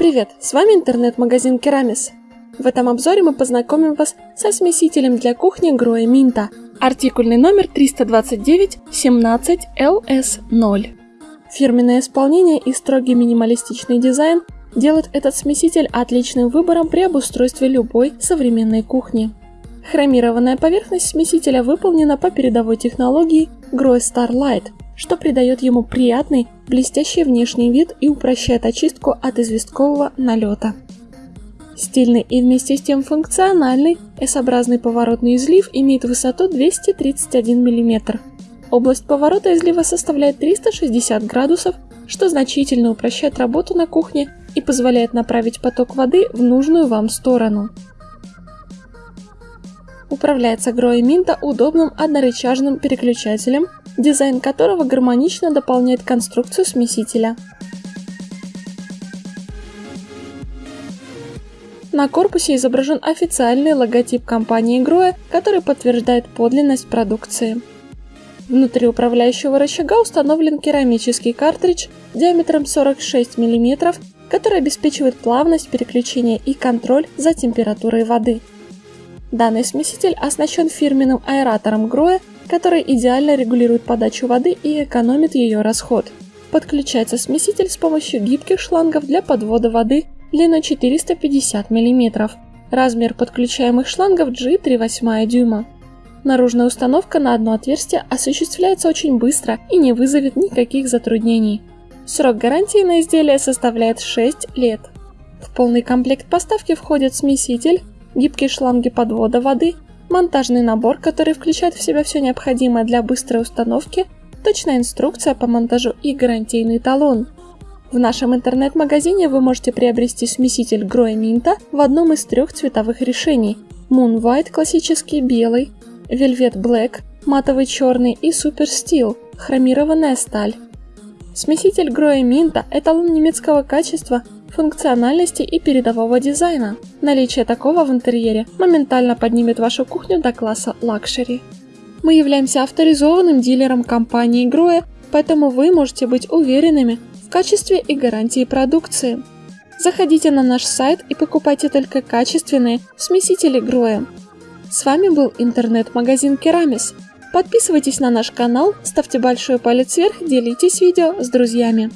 Привет, с вами интернет-магазин Керамис. В этом обзоре мы познакомим вас со смесителем для кухни Гроя Минта, артикульный номер 329-17-LS0. Фирменное исполнение и строгий минималистичный дизайн делают этот смеситель отличным выбором при обустройстве любой современной кухни. Хромированная поверхность смесителя выполнена по передовой технологии Grow Starlight, что придает ему приятный, блестящий внешний вид и упрощает очистку от известкового налета. Стильный и вместе с тем функциональный S-образный поворотный излив имеет высоту 231 мм. Область поворота излива составляет 360 градусов, что значительно упрощает работу на кухне и позволяет направить поток воды в нужную вам сторону. Управляется Грои Минта удобным однорычажным переключателем дизайн которого гармонично дополняет конструкцию смесителя. На корпусе изображен официальный логотип компании Гроя, который подтверждает подлинность продукции. Внутри управляющего рычага установлен керамический картридж диаметром 46 мм, который обеспечивает плавность переключения и контроль за температурой воды. Данный смеситель оснащен фирменным аэратором Гроя который идеально регулирует подачу воды и экономит ее расход. Подключается смеситель с помощью гибких шлангов для подвода воды длиной 450 мм. Размер подключаемых шлангов G3,8 дюйма. Наружная установка на одно отверстие осуществляется очень быстро и не вызовет никаких затруднений. Срок гарантии на изделие составляет 6 лет. В полный комплект поставки входят смеситель, гибкие шланги подвода воды, монтажный набор, который включает в себя все необходимое для быстрой установки, точная инструкция по монтажу и гарантийный талон. В нашем интернет-магазине вы можете приобрести смеситель Grohe Minta в одном из трех цветовых решений Moon White классический белый, Velvet Black матовый черный и Super Steel хромированная сталь. Смеситель Grohe Minta – эталон немецкого качества, функциональности и передового дизайна. Наличие такого в интерьере моментально поднимет вашу кухню до класса luxury. Мы являемся авторизованным дилером компании Grohe, поэтому вы можете быть уверенными в качестве и гарантии продукции. Заходите на наш сайт и покупайте только качественные смесители Groe. С вами был интернет-магазин Керамис. Подписывайтесь на наш канал, ставьте большой палец вверх, делитесь видео с друзьями.